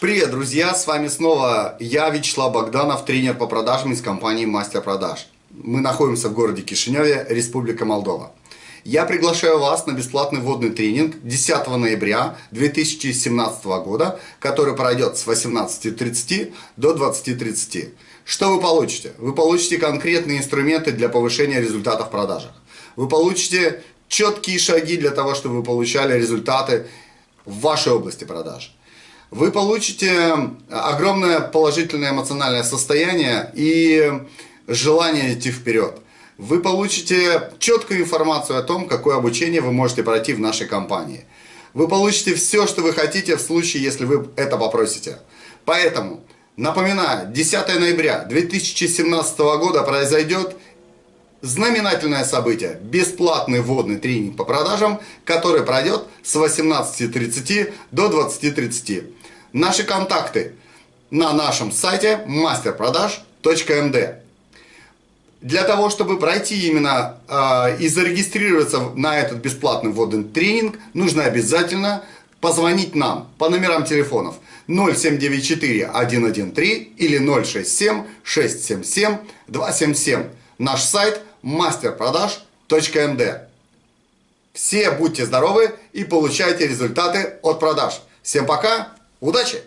Привет, друзья! С вами снова я, Вячеслав Богданов, тренер по продажам из компании Мастер Продаж. Мы находимся в городе Кишиневе, Республика Молдова. Я приглашаю вас на бесплатный вводный тренинг 10 ноября 2017 года, который пройдет с 18.30 до 20.30. Что вы получите? Вы получите конкретные инструменты для повышения результатов в продажах. Вы получите четкие шаги для того, чтобы вы получали результаты в вашей области продаж вы получите огромное положительное эмоциональное состояние и желание идти вперед. Вы получите четкую информацию о том, какое обучение вы можете пройти в нашей компании. Вы получите все, что вы хотите в случае, если вы это попросите. Поэтому, напоминаю, 10 ноября 2017 года произойдет знаменательное событие, бесплатный вводный тренинг по продажам, который пройдет с 18.30 до 20.30. Наши контакты на нашем сайте masterproдаж.md. Для того, чтобы пройти именно э, и зарегистрироваться на этот бесплатный вводный тренинг, нужно обязательно позвонить нам по номерам телефонов 0794 113 или 067 677 277. Наш сайт masterproдаж.md. Все будьте здоровы и получайте результаты от продаж. Всем пока! Удачи!